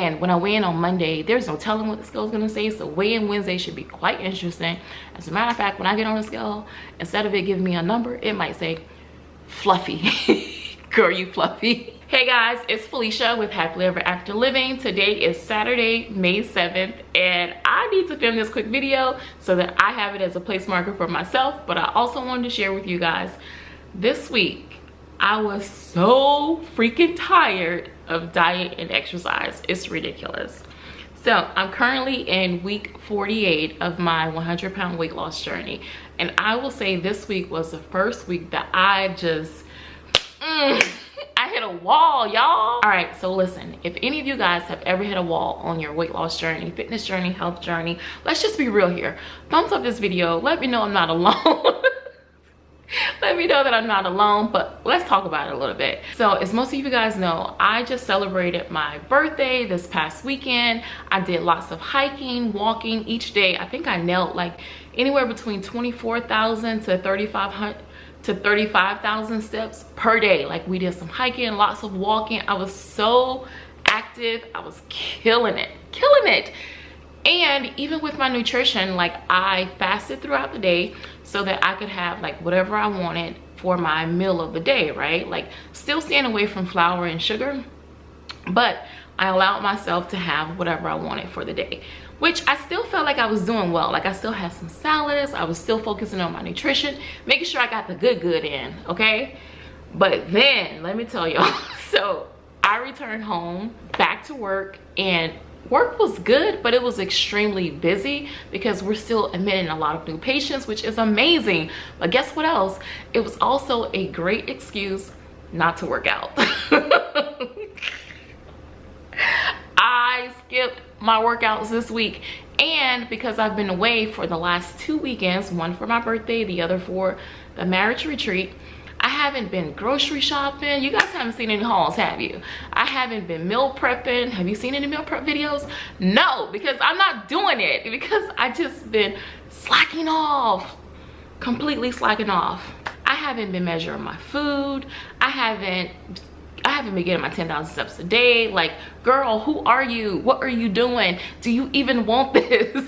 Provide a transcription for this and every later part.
and when i weigh in on monday there's no telling what the scale is going to say. So weigh-in wednesday should be quite interesting. As a matter of fact when i get on the scale instead of it giving me a number it might say fluffy. Girl you fluffy. Hey guys it's felicia with happily ever after living. Today is saturday may 7th and i need to film this quick video so that i have it as a place marker for myself but i also wanted to share with you guys this week i was so freaking tired of diet and exercise. It's ridiculous. So i'm currently in week 48 of my 100 pound weight loss journey. And i will say this week was the first week that i just mm, i hit a wall y'all. All right so listen if any of you guys have ever hit a wall on your weight loss journey fitness journey health journey let's just be real here. Thumbs up this video. Let me know i'm not alone let me know that i'm not alone but let's talk about it a little bit. So as most of you guys know i just celebrated my birthday this past weekend. I did lots of hiking walking each day. I think i knelt like anywhere between 24,000 to 3,500 to 35,000 steps per day. Like we did some hiking lots of walking. I was so active. I was killing it killing it and even with my nutrition like i fasted throughout the day so that i could have like whatever i wanted for my meal of the day right? Like still staying away from flour and sugar but i allowed myself to have whatever i wanted for the day which i still felt like i was doing well. Like i still had some salads. I was still focusing on my nutrition making sure i got the good good in okay? But then let me tell y'all so i returned home back to work and work was good but it was extremely busy because we're still admitting a lot of new patients which is amazing. But guess what else? It was also a great excuse not to work out. I skipped my workouts this week and because i've been away for the last two weekends one for my birthday the other for the marriage retreat haven't been grocery shopping. You guys haven't seen any hauls, have you? I haven't been meal prepping. Have you seen any meal prep videos? No, because I'm not doing it because I just been slacking off, completely slacking off. I haven't been measuring my food. I haven't I haven't been getting my 10,000 steps a day. Like, girl, who are you? What are you doing? Do you even want this?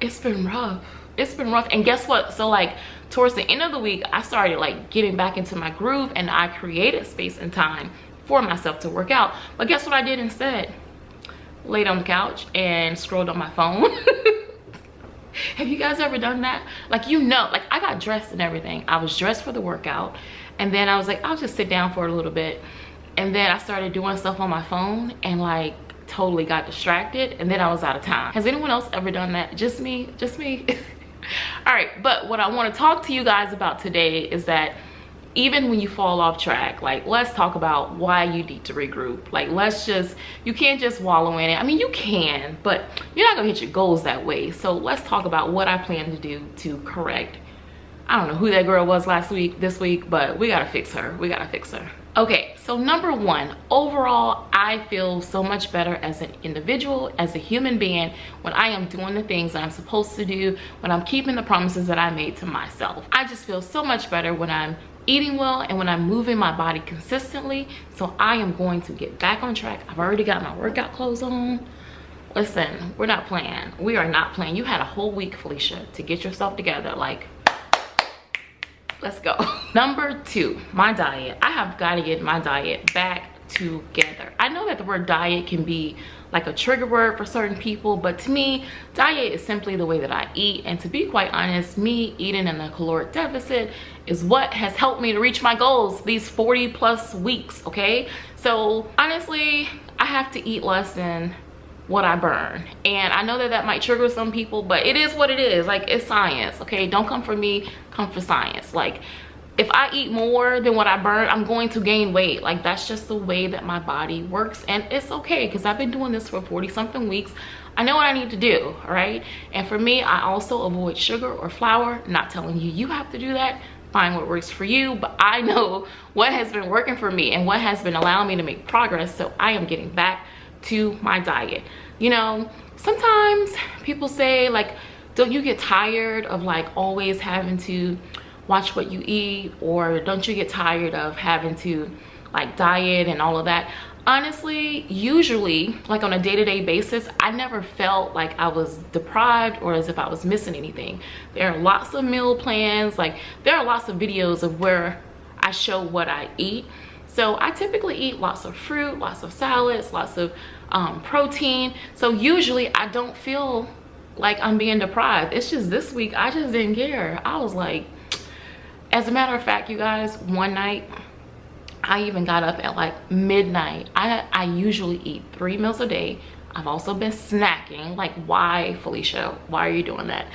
it's been rough. It's been rough. And guess what? So like towards the end of the week i started like getting back into my groove and i created space and time for myself to work out. But guess what i did instead? Laid on the couch and scrolled on my phone. Have you guys ever done that? Like you know like i got dressed and everything. I was dressed for the workout and then i was like i'll just sit down for a little bit. And then i started doing stuff on my phone and like totally got distracted and then i was out of time. Has anyone else ever done that? Just me? Just me all right but what i want to talk to you guys about today is that even when you fall off track like let's talk about why you need to regroup. Like let's just you can't just wallow in it. I mean you can but you're not gonna hit your goals that way. So let's talk about what i plan to do to correct. I don't know who that girl was last week this week but we gotta fix her. We gotta fix her. Okay so number one overall i feel so much better as an individual as a human being when i am doing the things that i'm supposed to do when i'm keeping the promises that i made to myself. I just feel so much better when i'm eating well and when i'm moving my body consistently. So i am going to get back on track. I've already got my workout clothes on. Listen we're not playing. We are not playing. You had a whole week felicia to get yourself together. Like let's go. Number two my diet. I have got to get my diet back together. I know that the word diet can be like a trigger word for certain people but to me diet is simply the way that i eat. And to be quite honest me eating in a caloric deficit is what has helped me to reach my goals these 40 plus weeks okay? So honestly i have to eat less than what I burn. And I know that that might trigger some people, but it is what it is. Like, it's science, okay? Don't come for me, come for science. Like, if I eat more than what I burn, I'm going to gain weight. Like, that's just the way that my body works. And it's okay, because I've been doing this for 40-something weeks. I know what I need to do, all right? And for me, I also avoid sugar or flour. Not telling you you have to do that find what works for you but i know what has been working for me and what has been allowing me to make progress so i am getting back to my diet. You know sometimes people say like don't you get tired of like always having to watch what you eat? Or don't you get tired of having to like diet and all of that? Honestly usually like on a day-to-day -day basis i never felt like i was deprived or as if i was missing anything. There are lots of meal plans like there are lots of videos of where i show what i eat. So i typically eat lots of fruit lots of salads lots of um, protein so usually i don't feel like i'm being deprived it's just this week i just didn't care i was like as a matter of fact you guys one night I even got up at like midnight. I, I usually eat three meals a day. I've also been snacking. Like, why, Felicia? Why are you doing that?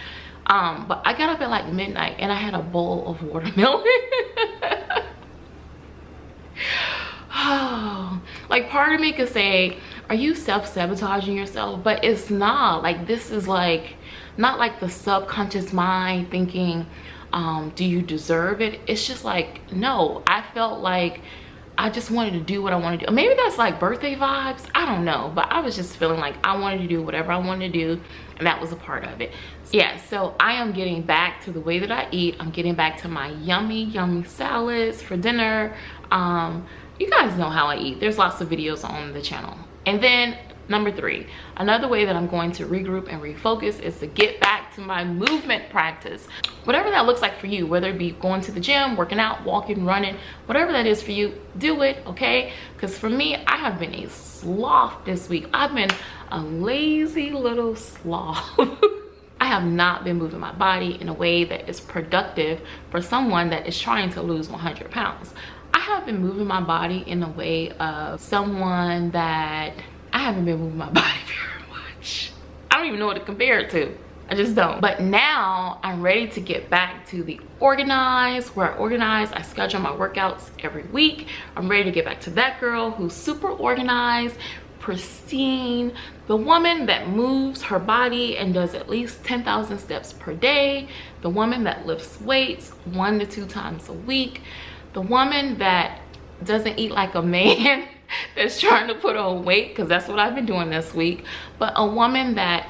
Um, but I got up at like midnight and I had a bowl of watermelon. oh, like part of me could say, are you self-sabotaging yourself? But it's not. Like, this is like, not like the subconscious mind thinking, um, do you deserve it? It's just like, no, I felt like I just wanted to do what I wanted to do. Maybe that's like birthday vibes. I don't know. But I was just feeling like I wanted to do whatever I wanted to do. And that was a part of it. Yeah, so I am getting back to the way that I eat. I'm getting back to my yummy, yummy salads for dinner. Um, you guys know how I eat. There's lots of videos on the channel. And then Number three, another way that I'm going to regroup and refocus is to get back to my movement practice. Whatever that looks like for you, whether it be going to the gym, working out, walking, running, whatever that is for you, do it, okay? Because for me, I have been a sloth this week. I've been a lazy little sloth. I have not been moving my body in a way that is productive for someone that is trying to lose 100 pounds. Have been moving my body in a way of someone that I haven't been moving my body very much. I don't even know what to compare it to. I just don't. But now I'm ready to get back to the organized, where I organize, I schedule my workouts every week. I'm ready to get back to that girl who's super organized, pristine, the woman that moves her body and does at least 10,000 steps per day, the woman that lifts weights one to two times a week, the woman that doesn't eat like a man that's trying to put on weight because that's what I've been doing this week. But a woman that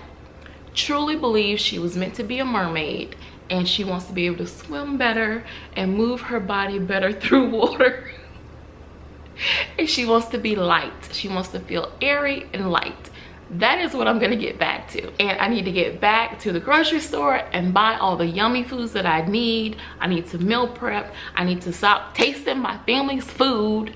truly believes she was meant to be a mermaid and she wants to be able to swim better and move her body better through water. and she wants to be light. She wants to feel airy and light. That is what I'm gonna get back to. And I need to get back to the grocery store and buy all the yummy foods that I need. I need to meal prep. I need to stop tasting my family's food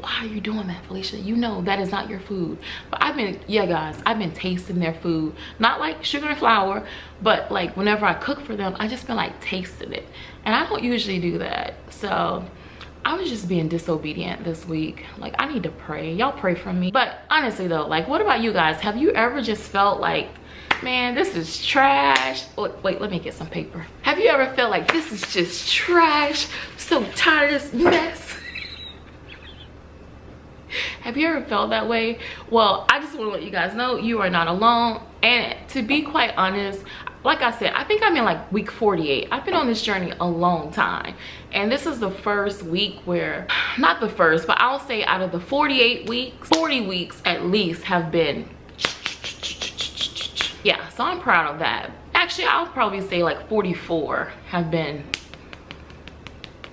why are you doing that felicia you know that is not your food but i've been yeah guys i've been tasting their food not like sugar and flour but like whenever i cook for them i just been like tasting it and i don't usually do that so i was just being disobedient this week. Like i need to pray. Y'all pray for me. But honestly though like what about you guys? Have you ever just felt like man this is trash? Wait let me get some paper. Have you ever felt like this is just trash? So tired of this mess. Have you ever felt that way? Well i just want to let you guys know you are not alone. And to be quite honest like i said i think i'm in like week 48 i've been on this journey a long time. And this is the first week where not the first but i'll say out of the 48 weeks 40 weeks at least have been yeah so i'm proud of that. Actually i'll probably say like 44 have been.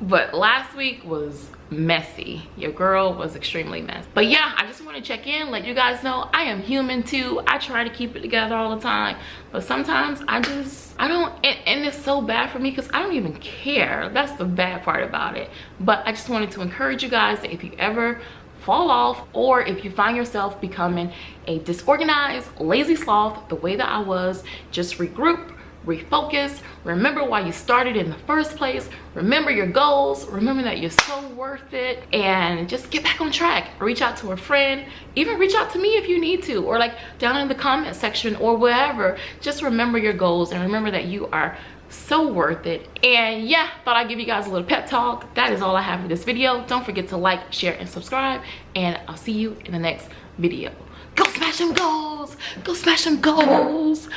But last week was messy. Your girl was extremely messy. But yeah i just want to check in let you guys know i am human too. I try to keep it together all the time. But sometimes i just i don't and, and it's so bad for me because i don't even care. That's the bad part about it. But i just wanted to encourage you guys that if you ever fall off or if you find yourself becoming a disorganized lazy sloth the way that i was just regroup refocus. Remember why you started in the first place. Remember your goals. Remember that you're so worth it. And just get back on track. Reach out to a friend. Even reach out to me if you need to or like down in the comment section or wherever. Just remember your goals and remember that you are so worth it. And yeah thought i'd give you guys a little pep talk. That is all i have for this video. Don't forget to like share and subscribe. And i'll see you in the next video go smash them goals. Go smash them goals.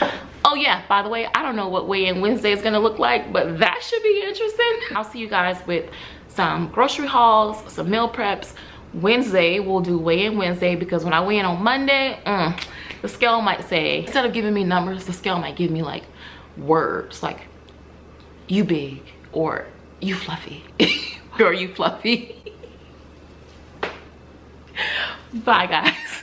Oh yeah by the way i don't know what weigh-in wednesday is gonna look like but that should be interesting. I'll see you guys with some grocery hauls some meal preps. Wednesday we'll do weigh-in wednesday because when i weigh in on monday mm, the scale might say instead of giving me numbers the scale might give me like words like you big or you fluffy or you fluffy. Bye guys